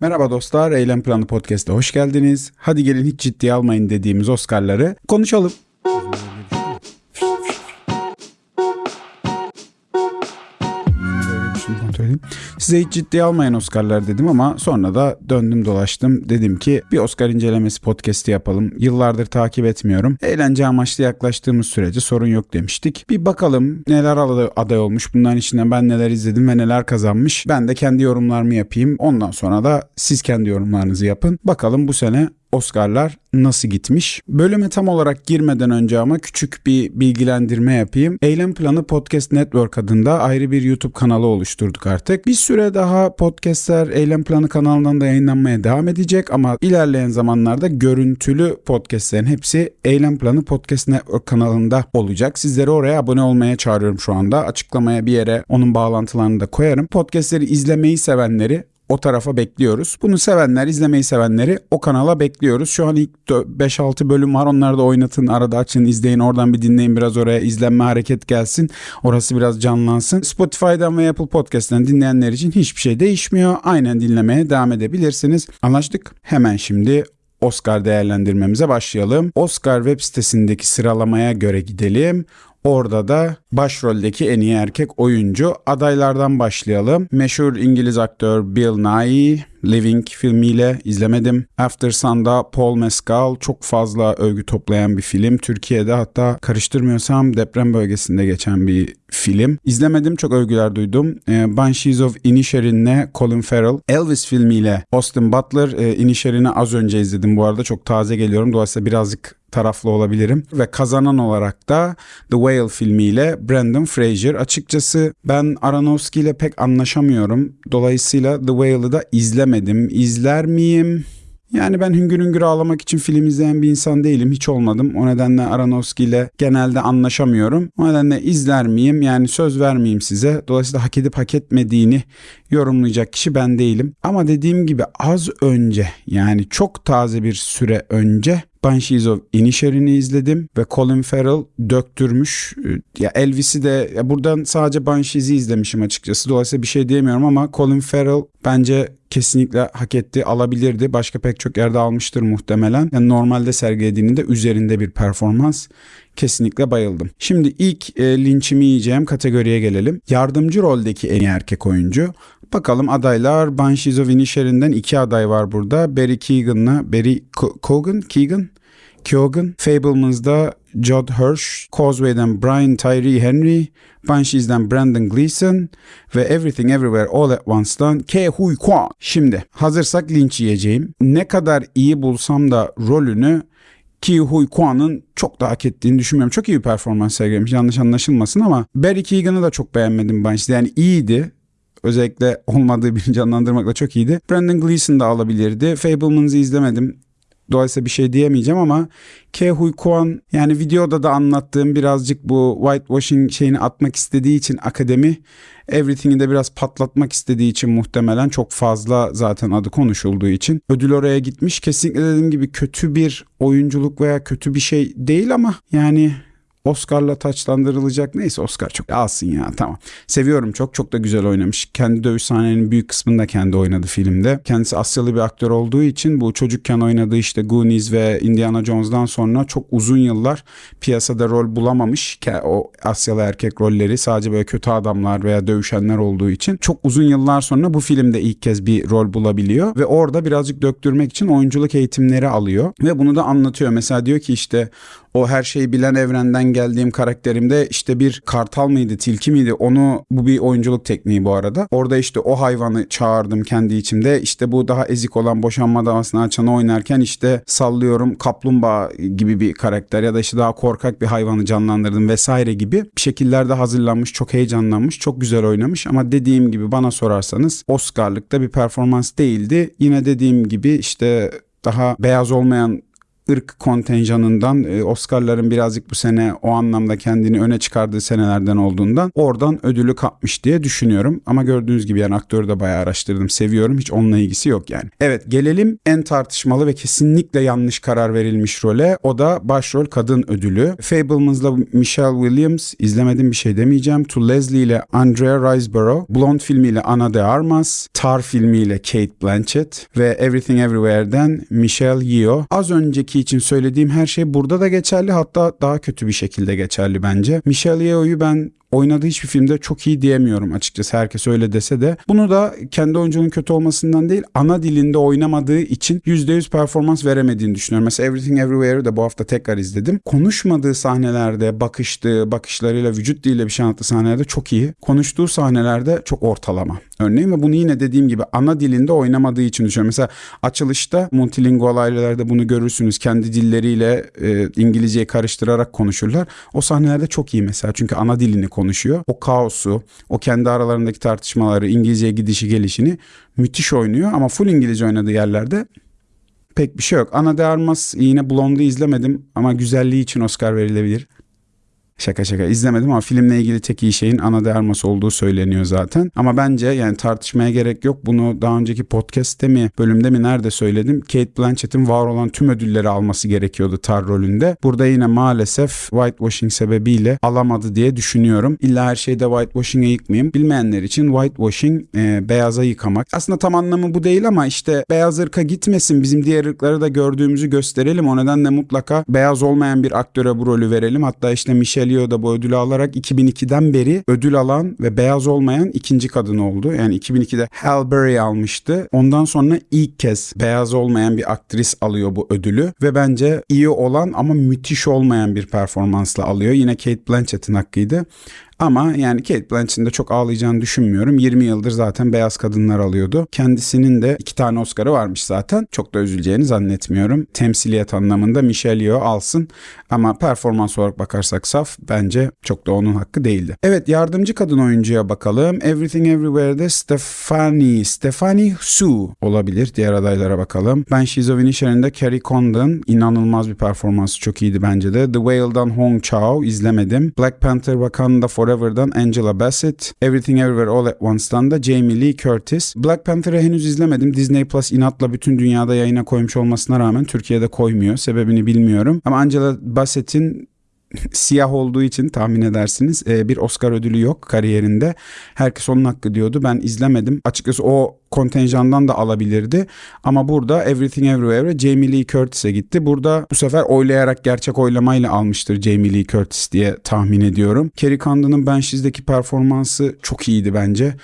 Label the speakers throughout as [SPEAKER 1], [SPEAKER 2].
[SPEAKER 1] Merhaba dostlar, Eylem Planı Podcast'a hoş geldiniz. Hadi gelin hiç ciddiye almayın dediğimiz Oscar'ları konuşalım. Size hiç ciddiye almayın Oscar'lar dedim ama sonra da döndüm dolaştım. Dedim ki bir Oscar incelemesi podcast'i yapalım. Yıllardır takip etmiyorum. Eğlence amaçlı yaklaştığımız sürece sorun yok demiştik. Bir bakalım neler aday olmuş. Bunların içinden ben neler izledim ve neler kazanmış. Ben de kendi yorumlarımı yapayım. Ondan sonra da siz kendi yorumlarınızı yapın. Bakalım bu sene Oscar'lar nasıl gitmiş? Bölüme tam olarak girmeden önce ama küçük bir bilgilendirme yapayım. Eylem Planı Podcast Network adında ayrı bir YouTube kanalı oluşturduk artık. Bir süre daha podcastler Eylem Planı kanalından da yayınlanmaya devam edecek ama ilerleyen zamanlarda görüntülü podcastlerin hepsi Eylem Planı Podcast Network kanalında olacak. Sizleri oraya abone olmaya çağırıyorum şu anda. Açıklamaya bir yere onun bağlantılarını da koyarım. Podcastleri izlemeyi sevenleri o tarafa bekliyoruz. Bunu sevenler, izlemeyi sevenleri o kanala bekliyoruz. Şu an ilk 5-6 bölüm var. Onları da oynatın, arada açın, izleyin. Oradan bir dinleyin biraz oraya izlenme hareket gelsin. Orası biraz canlansın. Spotify'dan ve Apple Podcast'ten dinleyenler için hiçbir şey değişmiyor. Aynen dinlemeye devam edebilirsiniz. Anlaştık. Hemen şimdi Oscar değerlendirmemize başlayalım. Oscar web sitesindeki sıralamaya göre gidelim. Orada da başroldeki en iyi erkek oyuncu adaylardan başlayalım. Meşhur İngiliz aktör Bill Nighy Living filmiyle izlemedim. After Sun'da Paul Mescal çok fazla övgü toplayan bir film. Türkiye'de hatta karıştırmıyorsam deprem bölgesinde geçen bir film. İzlemedim çok övgüler duydum. E, Banshees of Inisherin'le Colin Farrell. Elvis filmiyle Austin Butler. E, Inisherin'i az önce izledim bu arada çok taze geliyorum. Dolayısıyla birazcık taraflı olabilirim. Ve kazanan olarak da The Whale filmiyle Brandon Fraser. Açıkçası ben Aronofsky ile pek anlaşamıyorum. Dolayısıyla The Whale'ı da izlemedim. İzler miyim? Yani ben hüngür hüngür ağlamak için film izleyen bir insan değilim. Hiç olmadım. O nedenle Aronofsky ile genelde anlaşamıyorum. O nedenle izler miyim? Yani söz vermeyeyim size. Dolayısıyla hak edip hak etmediğini yorumlayacak kişi ben değilim. Ama dediğim gibi az önce yani çok taze bir süre önce Banshees of Inisherin'i izledim ve Colin Farrell döktürmüş. Ya Elvis'i de ya buradan sadece Banshees'i izlemişim açıkçası. Dolayısıyla bir şey diyemiyorum ama Colin Farrell bence kesinlikle hak etti, alabilirdi. Başka pek çok yerde almıştır muhtemelen. Yani normalde sergilediğinin de üzerinde bir performans. Kesinlikle bayıldım. Şimdi ilk e, linçimi yiyeceğim kategoriye gelelim. Yardımcı roldeki en iyi erkek oyuncu. Bakalım adaylar Banshees of Inisherin'den iki aday var burada. Barry Keoghan'la Barry Cogan, Keegan, Keoghan. Fableman's'da Judd Hirsch, Causeway'den Brian Tyree Henry, Banshees'den Brandon Gleeson ve Everything Everywhere All at Once'dan Ke Huy Kwan. Şimdi hazırsak linç yiyeceğim. Ne kadar iyi bulsam da rolünü Ki Huy Kwan'ın çok da hak ettiğini düşünmüyorum. Çok iyi bir performans sergilemiş yanlış anlaşılmasın ama Barry Keoghan'ı da çok beğenmedim Banshees. Yani iyiydi özellikle olmadığı birini canlandırmakla çok iyiydi. Brandon Gleeson da alabilirdi. Fableman'ı izlemedim. Dolayısıyla bir şey diyemeyeceğim ama Ke Huy Kwan yani videoda da anlattığım birazcık bu whitewashing şeyini atmak istediği için akademi Everything'i de biraz patlatmak istediği için muhtemelen çok fazla zaten adı konuşulduğu için ödül oraya gitmiş. Kesinlikle dediğim gibi kötü bir oyunculuk veya kötü bir şey değil ama yani Oscar'la taçlandırılacak. Neyse Oscar çok alsın ya tamam. Seviyorum çok. Çok da güzel oynamış. Kendi dövüş sahnelerinin büyük kısmını da kendi oynadı filmde. Kendisi Asyalı bir aktör olduğu için bu çocukken oynadığı işte Goonies ve Indiana Jones'dan sonra çok uzun yıllar piyasada rol bulamamış. O Asyalı erkek rolleri sadece böyle kötü adamlar veya dövüşenler olduğu için çok uzun yıllar sonra bu filmde ilk kez bir rol bulabiliyor ve orada birazcık döktürmek için oyunculuk eğitimleri alıyor ve bunu da anlatıyor. Mesela diyor ki işte o her şeyi bilen evrenden geldiğim karakterimde işte bir kartal mıydı, tilki miydi? Onu bu bir oyunculuk tekniği bu arada. Orada işte o hayvanı çağırdım kendi içimde. İşte bu daha ezik olan boşanma davasını açanı oynarken işte sallıyorum kaplumbağa gibi bir karakter ya da işte daha korkak bir hayvanı canlandırdım vesaire gibi bir şekillerde hazırlanmış, çok heyecanlanmış, çok güzel oynamış ama dediğim gibi bana sorarsanız Oscar'lıkta bir performans değildi. Yine dediğim gibi işte daha beyaz olmayan ırk kontenjanından e, Oscar'ların birazcık bu sene o anlamda kendini öne çıkardığı senelerden olduğundan oradan ödülü kapmış diye düşünüyorum. Ama gördüğünüz gibi yani aktörü de bayağı araştırdım. Seviyorum. Hiç onunla ilgisi yok yani. Evet gelelim en tartışmalı ve kesinlikle yanlış karar verilmiş role. O da başrol kadın ödülü. Fableman's'la Michelle Williams izlemedim bir şey demeyeceğim. To Leslie ile Andrea Riseborough. Blonde filmiyle Ana de Armas. Tar filmiyle Kate Blanchett ve Everything Everywhere'den Michelle Yeoh. Az önceki için söylediğim her şey burada da geçerli hatta daha kötü bir şekilde geçerli bence. Michelle Yeoh'yu ben oynadığı hiçbir filmde çok iyi diyemiyorum açıkçası herkes öyle dese de. Bunu da kendi oyuncunun kötü olmasından değil ana dilinde oynamadığı için %100 performans veremediğini düşünüyorum. Mesela Everything Everywhere'ı da bu hafta tekrar izledim. Konuşmadığı sahnelerde bakıştığı, bakışlarıyla vücut diliyle bir şey anlattığı sahnelerde çok iyi. Konuştuğu sahnelerde çok ortalama. Örneğin ve bunu yine dediğim gibi ana dilinde oynamadığı için düşünüyorum. Mesela açılışta multilingual ailelerde bunu görürsünüz. Kendi dilleriyle e, İngilizceyi karıştırarak konuşurlar. O sahnelerde çok iyi mesela çünkü ana dilini konuşuyor. O kaosu, o kendi aralarındaki tartışmaları, İngilizceye gidişi gelişini müthiş oynuyor. Ama full İngilizce oynadığı yerlerde pek bir şey yok. Ana de Armas yine Blonde'u izlemedim ama güzelliği için Oscar verilebilir. Şaka şaka izlemedim ama filmle ilgili tek iyi şeyin ana de Armas olduğu söyleniyor zaten. Ama bence yani tartışmaya gerek yok. Bunu daha önceki podcast'te mi bölümde mi nerede söyledim. Kate Blanchett'in var olan tüm ödülleri alması gerekiyordu Tar rolünde. Burada yine maalesef whitewashing sebebiyle alamadı diye düşünüyorum. İlla her şeyde whitewashing'e yıkmayayım. Bilmeyenler için whitewashing e, beyaza yıkamak. Aslında tam anlamı bu değil ama işte beyaz ırka gitmesin. Bizim diğer ırkları da gördüğümüzü gösterelim. O nedenle mutlaka beyaz olmayan bir aktöre bu rolü verelim. Hatta işte Michelle Yeoh da bu ödülü alarak 2002'den beri ödül alan ve beyaz olmayan ikinci kadın oldu. Yani 2002'de Halle Berry almıştı. Ondan sonra ilk kez beyaz olmayan bir aktris alıyor bu ödülü ve bence iyi olan ama müthiş olmayan bir performansla alıyor. Yine Kate Blanchett'in hakkıydı. Ama yani Kate Blanchett'in de çok ağlayacağını düşünmüyorum. 20 yıldır zaten beyaz kadınlar alıyordu. Kendisinin de iki tane Oscar'ı varmış zaten. Çok da üzüleceğini zannetmiyorum. Temsiliyet anlamında Michelle Yeoh alsın. Ama performans olarak bakarsak saf bence çok da onun hakkı değildi. Evet yardımcı kadın oyuncuya bakalım. Everything Everywhere'de Stephanie, Stephanie Su olabilir. Diğer adaylara bakalım. Ben She's of Inisherin'de Carrie Condon inanılmaz bir performansı çok iyiydi bence de. The Whale'dan Hong Chao izlemedim. Black Panther Wakanda Forever'dan Angela Bassett. Everything Everywhere All at Once'dan da Jamie Lee Curtis. Black Panther'ı henüz izlemedim. Disney Plus inatla bütün dünyada yayına koymuş olmasına rağmen Türkiye'de koymuyor. Sebebini bilmiyorum. Ama Angela Bassett'in siyah olduğu için tahmin edersiniz bir Oscar ödülü yok kariyerinde. Herkes onun hakkı diyordu. Ben izlemedim. Açıkçası o kontenjandan da alabilirdi. Ama burada Everything Everywhere Jamie Lee Curtis'e gitti. Burada bu sefer oylayarak gerçek oylamayla almıştır Jamie Lee Curtis diye tahmin ediyorum. Kerry Condon'un Banshes'deki performansı çok iyiydi bence.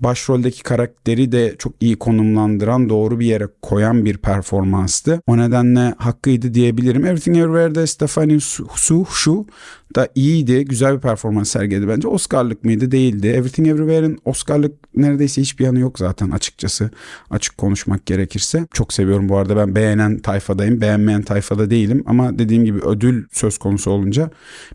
[SPEAKER 1] Başroldeki karakteri de çok iyi konumlandıran, doğru bir yere koyan bir performanstı. O nedenle hakkıydı diyebilirim. Everything Everywhere'de Stephanie Su, Su da iyiydi. Güzel bir performans sergiledi bence. Oscar'lık mıydı? Değildi. Everything Everywhere'in Oscar'lık neredeyse hiçbir yanı yok zaten açıkçası. Açık konuşmak gerekirse. Çok seviyorum bu arada. Ben beğenen tayfadayım. Beğenmeyen tayfada değilim. Ama dediğim gibi ödül söz konusu olunca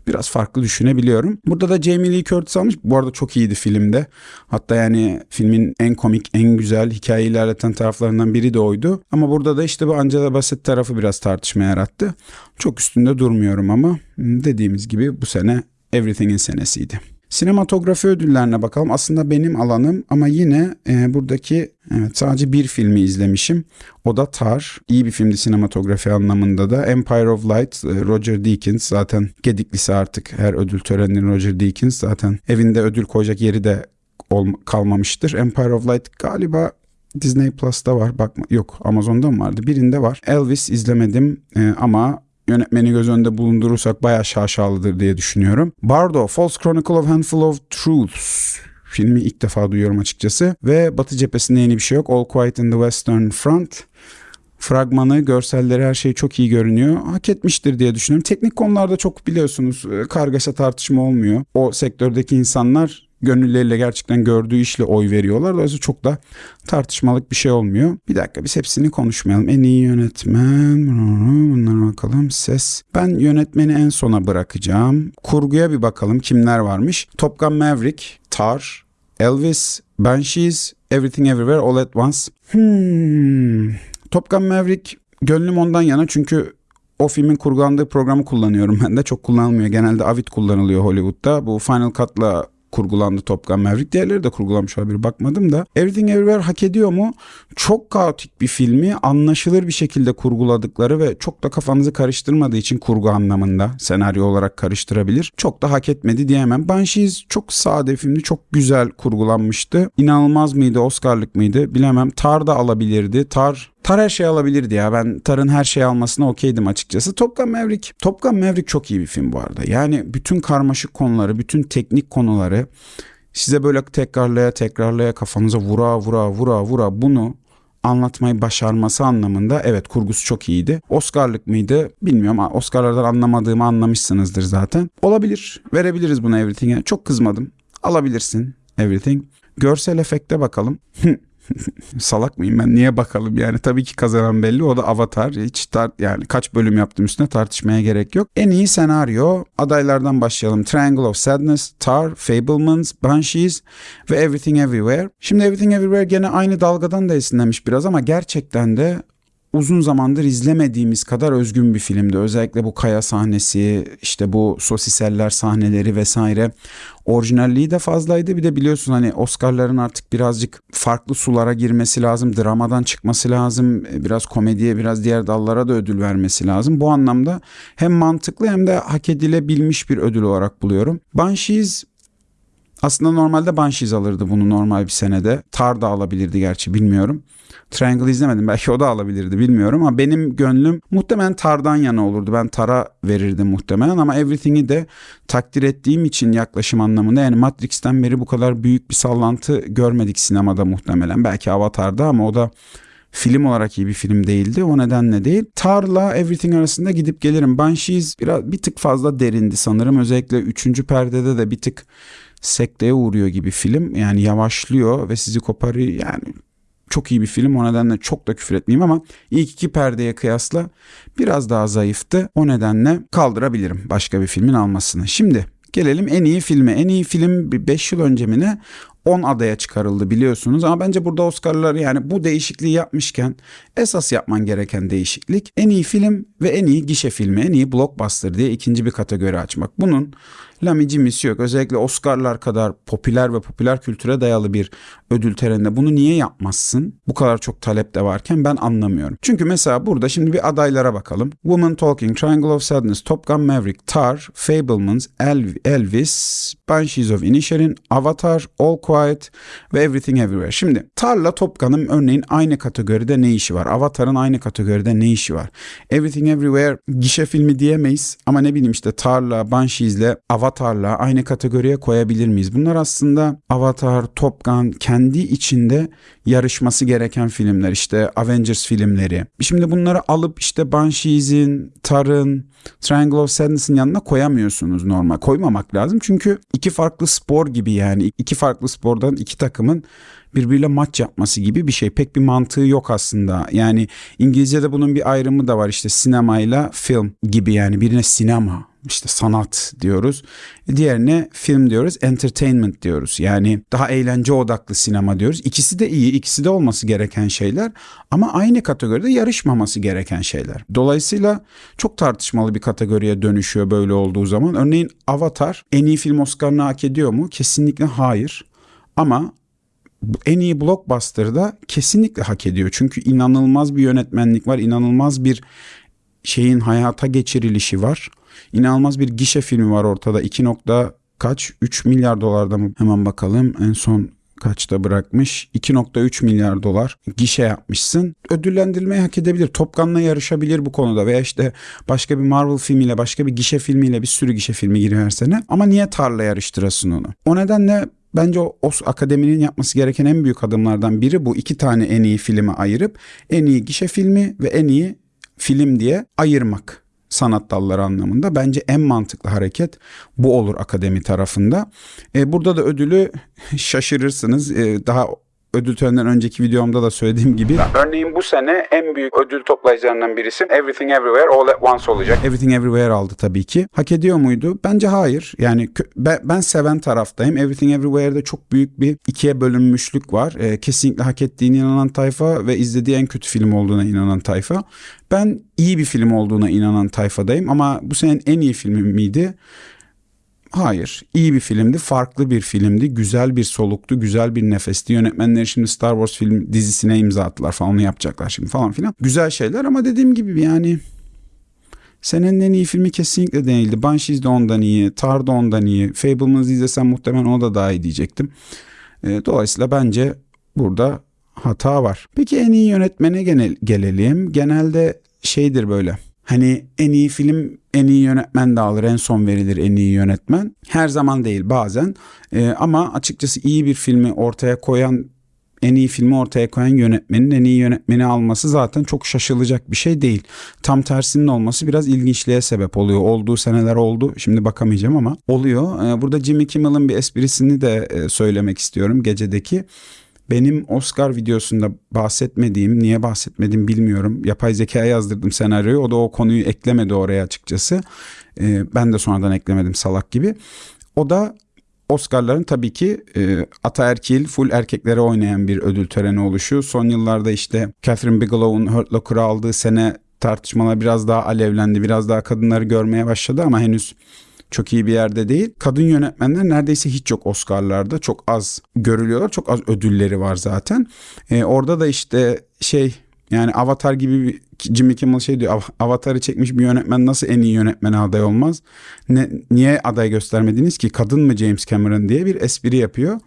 [SPEAKER 1] biraz farklı düşünebiliyorum. Burada da Jamie Lee Curtis almış. Bu arada çok iyiydi filmde. Hatta yani filmin en komik, en güzel hikaye ilerleten taraflarından biri de oydu. Ama burada da işte bu Angela Bassett tarafı biraz tartışma yarattı. Çok üstünde durmuyorum ama dediğimiz gibi bu sene Everything'in senesiydi. Sinematografi ödüllerine bakalım. Aslında benim alanım ama yine e, buradaki evet sadece bir filmi izlemişim. O da Tar. İyi bir filmdi sinematografi anlamında da. Empire of Light, e, Roger Deakins zaten gediklisi artık her ödül töreninin Roger Deakins zaten evinde ödül koyacak yeri de kalmamıştır. Empire of Light galiba Disney Plus'ta var. Bakma yok Amazon'da mı vardı? Birinde var. Elvis izlemedim e, ama yönetmeni göz önünde bulundurursak bayağı şaşalıdır diye düşünüyorum. Bardo, False Chronicle of Handful of Truths filmi ilk defa duyuyorum açıkçası. Ve Batı cephesinde yeni bir şey yok. All Quiet in the Western Front. Fragmanı, görselleri her şey çok iyi görünüyor. Hak etmiştir diye düşünüyorum. Teknik konularda çok biliyorsunuz kargaşa tartışma olmuyor. O sektördeki insanlar gönülleriyle gerçekten gördüğü işle oy veriyorlar. Dolayısıyla çok da tartışmalık bir şey olmuyor. Bir dakika biz hepsini konuşmayalım. En iyi yönetmen, bunlara bakalım. Ses. Ben yönetmeni en sona bırakacağım. Kurguya bir bakalım kimler varmış. Top Gun Maverick, Tar, Elvis, Banshees, Everything Everywhere All at Once. Hmm. Top Gun Maverick gönlüm ondan yana çünkü o filmin kurgulandığı programı kullanıyorum ben de. Çok kullanılmıyor. Genelde Avid kullanılıyor Hollywood'da. Bu Final Cut'la kurgulandı Top Maverick. Diğerleri de kurgulanmış olabilir bakmadım da. Everything Everywhere hak ediyor mu? Çok kaotik bir filmi anlaşılır bir şekilde kurguladıkları ve çok da kafanızı karıştırmadığı için kurgu anlamında senaryo olarak karıştırabilir. Çok da hak etmedi diyemem. Banshees çok sade filmdi. Çok güzel kurgulanmıştı. İnanılmaz mıydı? Oscar'lık mıydı? Bilemem. Tar da alabilirdi. Tar Tar her şey alabilirdi ya. Ben Tar'ın her şey almasına okeydim açıkçası. Top Gun Maverick. Top çok iyi bir film bu arada. Yani bütün karmaşık konuları, bütün teknik konuları size böyle tekrarlaya tekrarlaya kafanıza vura vura vura vura bunu anlatmayı başarması anlamında evet kurgusu çok iyiydi. Oscar'lık mıydı bilmiyorum. Oscar'lardan anlamadığımı anlamışsınızdır zaten. Olabilir. Verebiliriz buna Everything'e. Çok kızmadım. Alabilirsin Everything. Görsel efekte bakalım. Salak mıyım ben? Niye bakalım yani? Tabii ki kazanan belli. O da Avatar. Hiç tar yani kaç bölüm yaptım üstüne tartışmaya gerek yok. En iyi senaryo adaylardan başlayalım. Triangle of Sadness, Tar, Fablemans, Banshees ve Everything Everywhere. Şimdi Everything Everywhere gene aynı dalgadan da esinlenmiş biraz ama gerçekten de uzun zamandır izlemediğimiz kadar özgün bir filmdi. Özellikle bu kaya sahnesi, işte bu sosiseller sahneleri vesaire. Orijinalliği de fazlaydı. Bir de biliyorsun hani Oscar'ların artık birazcık farklı sulara girmesi lazım. Dramadan çıkması lazım. Biraz komediye, biraz diğer dallara da ödül vermesi lazım. Bu anlamda hem mantıklı hem de hak edilebilmiş bir ödül olarak buluyorum. Banshees aslında normalde Banshees alırdı bunu normal bir senede. Tar da alabilirdi gerçi bilmiyorum. Triangle izlemedim belki o da alabilirdi bilmiyorum ama benim gönlüm muhtemelen Tar'dan yana olurdu. Ben Tar'a verirdim muhtemelen ama Everything'i de takdir ettiğim için yaklaşım anlamında yani Matrix'ten beri bu kadar büyük bir sallantı görmedik sinemada muhtemelen. Belki Avatar'da ama o da film olarak iyi bir film değildi. O nedenle değil. Tar'la Everything arasında gidip gelirim. Banshees biraz bir tık fazla derindi sanırım. Özellikle 3. perdede de bir tık sekteye uğruyor gibi film. Yani yavaşlıyor ve sizi koparıyor. Yani çok iyi bir film. O nedenle çok da küfür etmeyeyim ama ilk iki perdeye kıyasla biraz daha zayıftı. O nedenle kaldırabilirim başka bir filmin almasını. Şimdi gelelim en iyi filme. En iyi film 5 yıl önce mi ne? 10 adaya çıkarıldı biliyorsunuz ama bence burada Oscar'lar yani bu değişikliği yapmışken esas yapman gereken değişiklik en iyi film ve en iyi gişe filmi, en iyi blockbuster diye ikinci bir kategori açmak. Bunun lamicimisi yok. Özellikle Oscar'lar kadar popüler ve popüler kültüre dayalı bir ödül töreninde bunu niye yapmazsın? Bu kadar çok talep de varken ben anlamıyorum. Çünkü mesela burada şimdi bir adaylara bakalım. Woman Talking, Triangle of Sadness, Top Gun Maverick, Tar, Fablemans, Elvis, Banshees of Inisherin, Avatar, All Quiet ve Everything Everywhere. Şimdi Tar'la Top Gun'ın örneğin aynı kategoride ne işi var? Avatar'ın aynı kategoride ne işi var? Everything Everywhere gişe filmi diyemeyiz ama ne bileyim işte Tar'la, Banshees'le Avatar'la aynı kategoriye koyabilir miyiz? Bunlar aslında Avatar, Top Gun kendi içinde yarışması gereken filmler. İşte Avengers filmleri. Şimdi bunları alıp işte Banshees'in, Tar'ın, Triangle of Sadness'ın yanına koyamıyorsunuz normal. Koymamak lazım çünkü iki farklı spor gibi yani iki farklı spordan iki takımın birbiriyle maç yapması gibi bir şey. Pek bir mantığı yok aslında. Yani İngilizce'de bunun bir ayrımı da var işte sinemayla film gibi yani birine sinema işte sanat diyoruz. Diğerine film diyoruz, entertainment diyoruz. Yani daha eğlence odaklı sinema diyoruz. İkisi de iyi, ikisi de olması gereken şeyler ama aynı kategoride yarışmaması gereken şeyler. Dolayısıyla çok tartışmalı bir kategoriye dönüşüyor böyle olduğu zaman. Örneğin Avatar en iyi film Oscar'ını hak ediyor mu? Kesinlikle hayır. Ama en iyi blockbuster'da kesinlikle hak ediyor. Çünkü inanılmaz bir yönetmenlik var, inanılmaz bir şeyin hayata geçirilişi var. İnanılmaz bir gişe filmi var ortada. 2 nokta kaç? 3 milyar dolarda mı? Hemen bakalım. En son kaçta bırakmış? 2.3 milyar dolar gişe yapmışsın. Ödüllendirilmeyi hak edebilir. Top Gun'la yarışabilir bu konuda veya işte başka bir Marvel filmiyle, başka bir gişe filmiyle bir sürü gişe filmi giriyor sene. Ama niye tarla yarıştırasın onu? O nedenle Bence o, akademinin yapması gereken en büyük adımlardan biri bu. iki tane en iyi filmi ayırıp en iyi gişe filmi ve en iyi film diye ayırmak sanat dalları anlamında bence en mantıklı hareket bu olur akademi tarafında. E, burada da ödülü şaşırırsınız. E, daha ödül töreninden önceki videomda da söylediğim gibi. Örneğin bu sene en büyük ödül toplayıcılarından birisi Everything Everywhere All at Once olacak. Everything Everywhere aldı tabii ki. Hak ediyor muydu? Bence hayır. Yani ben, ben seven taraftayım. Everything Everywhere'de çok büyük bir ikiye bölünmüşlük var. E, kesinlikle hak ettiğine inanan tayfa ve izlediği en kötü film olduğuna inanan tayfa. Ben iyi bir film olduğuna inanan tayfadayım ama bu senenin en iyi filmi miydi? Hayır. iyi bir filmdi. Farklı bir filmdi. Güzel bir soluktu. Güzel bir nefesti. Yönetmenleri şimdi Star Wars film dizisine imza attılar falan. Onu yapacaklar şimdi falan filan. Güzel şeyler ama dediğim gibi yani Senenin en iyi filmi kesinlikle değildi. Banshees de ondan iyi. Tar da ondan iyi. Fableman'ı izlesem muhtemelen o da daha iyi diyecektim. E, dolayısıyla bence burada hata var. Peki en iyi yönetmene genel, gelelim. Genelde şeydir böyle. Hani en iyi film en iyi yönetmen de alır en son verilir en iyi yönetmen. Her zaman değil bazen ee, ama açıkçası iyi bir filmi ortaya koyan en iyi filmi ortaya koyan yönetmenin en iyi yönetmeni alması zaten çok şaşılacak bir şey değil. Tam tersinin olması biraz ilginçliğe sebep oluyor. Olduğu seneler oldu. Şimdi bakamayacağım ama oluyor. Ee, burada Jimmy Kimmel'ın bir esprisini de e, söylemek istiyorum gecedeki. Benim Oscar videosunda bahsetmediğim, niye bahsetmedim bilmiyorum. Yapay zeka yazdırdım senaryoyu. O da o konuyu eklemedi oraya açıkçası. Ee, ben de sonradan eklemedim salak gibi. O da Oscar'ların tabii ki e, ataerkil, full erkeklere oynayan bir ödül töreni oluşu. Son yıllarda işte Catherine Bigelow'un Hurt Locker'ı aldığı sene tartışmalar biraz daha alevlendi. Biraz daha kadınları görmeye başladı ama henüz çok iyi bir yerde değil. Kadın yönetmenler neredeyse hiç yok Oscar'larda. Çok az görülüyorlar. Çok az ödülleri var zaten. E, orada da işte şey yani Avatar gibi bir Jimmy Kimmel şey diyor Avatar'ı çekmiş bir yönetmen nasıl en iyi yönetmene aday olmaz? Ne, niye aday göstermediniz ki? Kadın mı James Cameron diye bir espri yapıyor.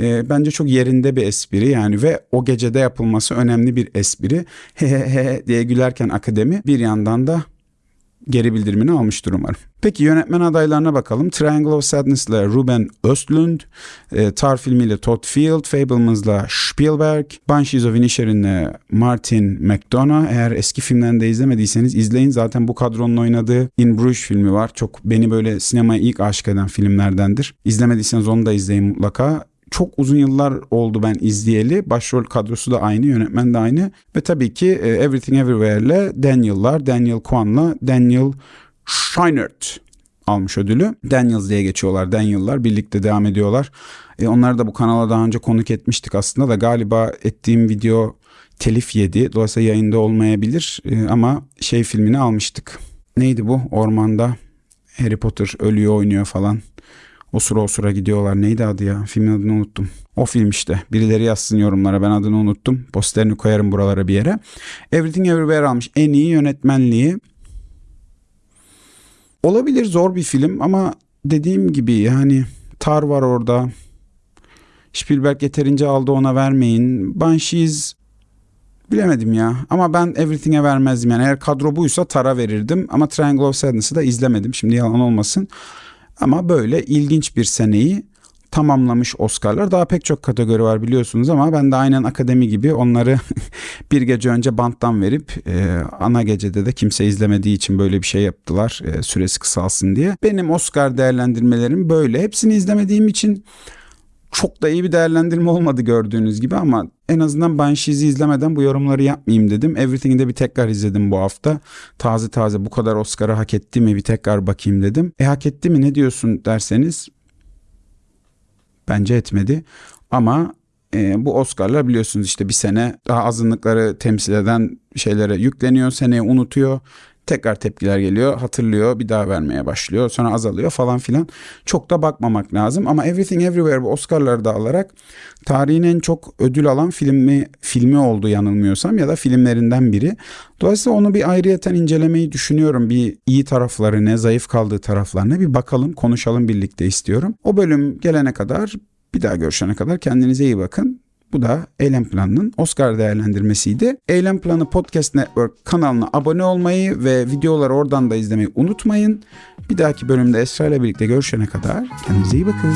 [SPEAKER 1] E, bence çok yerinde bir espri yani ve o gecede yapılması önemli bir espri. He he he diye gülerken akademi bir yandan da geri bildirimini almıştır umarım. Peki yönetmen adaylarına bakalım. Triangle of Sadness ile Ruben Östlund, e, Tar filmiyle Todd Field, Fablemans Spielberg, Banshees of Inisherin ile Martin McDonough. Eğer eski filmlerini de izlemediyseniz izleyin. Zaten bu kadronun oynadığı In Bruges filmi var. Çok beni böyle sinemaya ilk aşık eden filmlerdendir. İzlemediyseniz onu da izleyin mutlaka çok uzun yıllar oldu ben izleyeli. Başrol kadrosu da aynı, yönetmen de aynı. Ve tabii ki e, Everything Everywhere ile Daniel'lar, Daniel Kwan'la Daniel Scheinert almış ödülü. Daniels diye geçiyorlar. Daniel'lar birlikte devam ediyorlar. E, onları da bu kanala daha önce konuk etmiştik aslında da galiba ettiğim video telif yedi. Dolayısıyla yayında olmayabilir e, ama şey filmini almıştık. Neydi bu? Ormanda Harry Potter ölüyor oynuyor falan. O sıra o sıra gidiyorlar. Neydi adı ya? Filmin adını unuttum. O film işte. Birileri yazsın yorumlara. Ben adını unuttum. Posterini koyarım buralara bir yere. Everything Everywhere almış. En iyi yönetmenliği. Olabilir zor bir film ama dediğim gibi yani Tar var orada. Spielberg yeterince aldı ona vermeyin. Banshees bilemedim ya. Ama ben Everything'e vermezdim. Yani eğer kadro buysa Tar'a verirdim. Ama Triangle of Sadness'ı da izlemedim. Şimdi yalan olmasın. Ama böyle ilginç bir seneyi tamamlamış Oscar'lar. Daha pek çok kategori var biliyorsunuz ama ben de aynen akademi gibi onları bir gece önce banttan verip e, ana gecede de kimse izlemediği için böyle bir şey yaptılar e, süresi kısalsın diye. Benim Oscar değerlendirmelerim böyle. Hepsini izlemediğim için çok da iyi bir değerlendirme olmadı gördüğünüz gibi ama en azından Banshees'i izlemeden bu yorumları yapmayayım dedim. Everything'i de bir tekrar izledim bu hafta. Taze taze bu kadar Oscar'ı hak etti mi bir tekrar bakayım dedim. E hak etti mi ne diyorsun derseniz bence etmedi. Ama e, bu Oscar'lar biliyorsunuz işte bir sene daha azınlıkları temsil eden şeylere yükleniyor. Seneye unutuyor. Tekrar tepkiler geliyor, hatırlıyor, bir daha vermeye başlıyor, sonra azalıyor falan filan. Çok da bakmamak lazım ama Everything Everywhere bu Oscar'ları da alarak tarihin en çok ödül alan filmi filmi oldu yanılmıyorsam ya da filmlerinden biri. Dolayısıyla onu bir ayrıyeten incelemeyi düşünüyorum. Bir iyi tarafları ne, zayıf kaldığı taraflarına bir bakalım, konuşalım birlikte istiyorum. O bölüm gelene kadar bir daha görüşene kadar kendinize iyi bakın. Bu da Eylem Planı'nın Oscar değerlendirmesiydi. Eylem Planı Podcast Network kanalına abone olmayı ve videoları oradan da izlemeyi unutmayın. Bir dahaki bölümde Esra ile birlikte görüşene kadar kendinize iyi bakın.